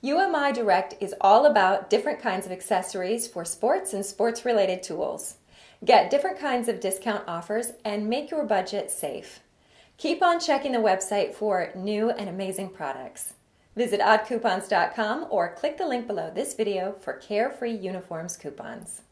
UMI Direct is all about different kinds of accessories for sports and sports related tools. Get different kinds of discount offers and make your budget safe. Keep on checking the website for new and amazing products. Visit oddcoupons.com or click the link below this video for carefree uniforms coupons.